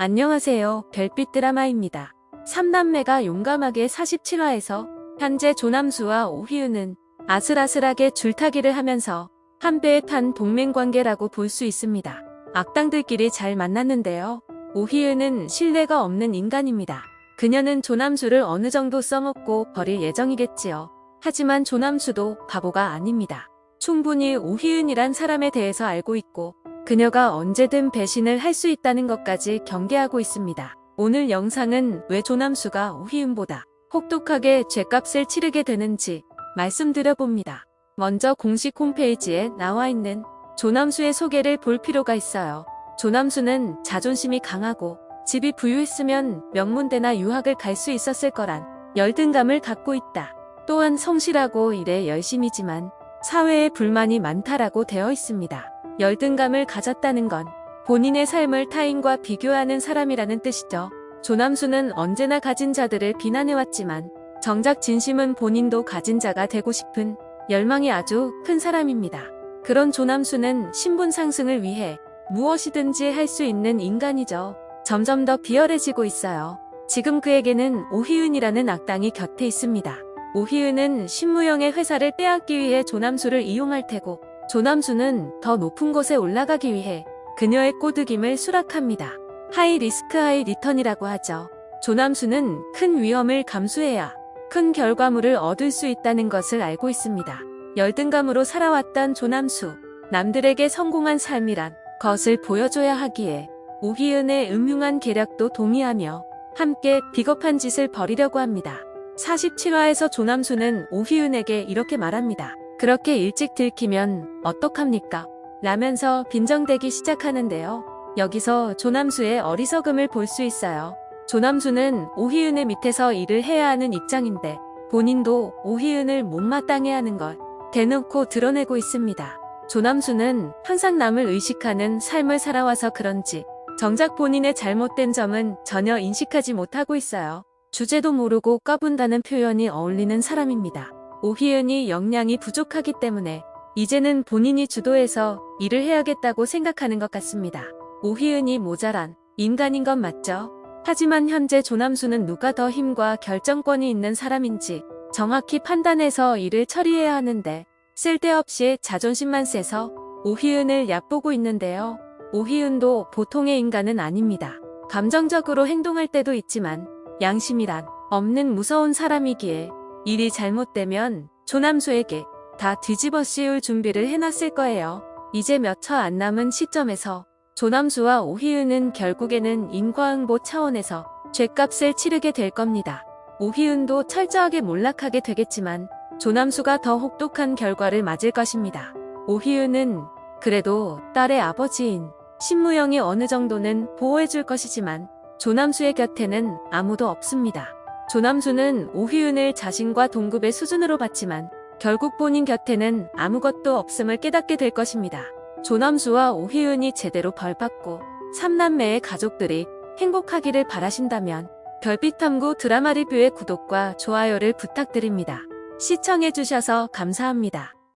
안녕하세요. 별빛 드라마입니다. 3남매가 용감하게 47화에서 현재 조남수와 오희은은 아슬아슬하게 줄타기를 하면서 한 배에 탄 동맹관계라고 볼 수 있습니다. 악당들끼리 잘 만났는데요. 오희은은 신뢰가 없는 인간입니다. 그녀는 조남수를 어느 정도 써먹고 버릴 예정이겠지요. 하지만 조남수도 바보가 아닙니다. 충분히 오희은이란 사람에 대해서 알고 있고 그녀가 언제든 배신을 할 수 있다는 것까지 경계하고 있습니다. 오늘 영상은 왜 조남수가 오희은보다 혹독하게 죄값을 치르게 되는지 말씀드려봅니다. 먼저 공식 홈페이지에 나와 있는 조남수의 소개를 볼 필요가 있어요. 조남수는 자존심이 강하고 집이 부유했으면 명문대나 유학을 갈 수 있었을 거란 열등감을 갖고 있다. 또한 성실하고 일에 열심이지만 사회에 불만이 많다라고 되어 있습니다. 열등감을 가졌다는 건 본인의 삶을 타인과 비교하는 사람이라는 뜻이죠. 조남수는 언제나 가진 자들을 비난해왔지만 정작 진심은 본인도 가진 자가 되고 싶은 열망이 아주 큰 사람입니다. 그런 조남수는 신분 상승을 위해 무엇이든지 할 수 있는 인간이죠. 점점 더 비열해지고 있어요. 지금 그에게는 오희은이라는 악당이 곁에 있습니다. 오희은은 신무영의 회사를 빼앗기 위해 조남수를 이용할 테고 조남수는 더 높은 곳에 올라가기 위해 그녀의 꼬드김을 수락합니다. high risk high return이라고 하죠. 조남수는 큰 위험을 감수해야 큰 결과물을 얻을 수 있다는 것을 알고 있습니다. 열등감으로 살아왔던 조남수, 남들에게 성공한 삶이란 것을 보여줘야 하기에 오희은의 음흉한 계략도 동의하며 함께 비겁한 짓을 벌이려고 합니다. 47화에서 조남수는 오희은에게 이렇게 말합니다. 그렇게 일찍 들키면 어떡합니까? 라면서 빈정대기 시작하는데요. 여기서 조남수의 어리석음을 볼 수 있어요. 조남수는 오희은의 밑에서 일을 해야 하는 입장인데 본인도 오희은을 못마땅해 하는 걸 대놓고 드러내고 있습니다. 조남수는 항상 남을 의식하는 삶을 살아와서 그런지 정작 본인의 잘못된 점은 전혀 인식하지 못하고 있어요. 주제도 모르고 까분다는 표현이 어울리는 사람입니다. 오희은이 역량이 부족하기 때문에 이제는 본인이 주도해서 일을 해야겠다고 생각하는 것 같습니다. 오희은이 모자란 인간인 건 맞죠? 하지만 현재 조남수는 누가 더 힘과 결정권이 있는 사람인지 정확히 판단해서 일을 처리해야 하는데 쓸데없이 자존심만 세서 오희은을 얕보고 있는데요. 오희은도 보통의 인간은 아닙니다. 감정적으로 행동할 때도 있지만 양심이란 없는 무서운 사람이기에 일이 잘못되면 조남수에게 다 뒤집어 씌울 준비를 해놨을 거예요. 이제 몇초안 남은 시점에서 조남수와 오희은은 결국에는 인과응보 차원에서 죄값을 치르게 될 겁니다. 오희은도 철저하게 몰락하게 되겠지만 조남수가 더 혹독한 결과를 맞을 것입니다. 오희은은 그래도 딸의 아버지인 신무영이 어느 정도는 보호해줄 것이지만 조남수의 곁에는 아무도 없습니다. 조남수는 오희은을 자신과 동급의 수준으로 봤지만 결국 본인 곁에는 아무것도 없음을 깨닫게 될 것입니다. 조남수와 오희은이 제대로 벌받고 삼남매의 가족들이 행복하기를 바라신다면 별빛탐구 드라마 리뷰의 구독과 좋아요를 부탁드립니다. 시청해주셔서 감사합니다.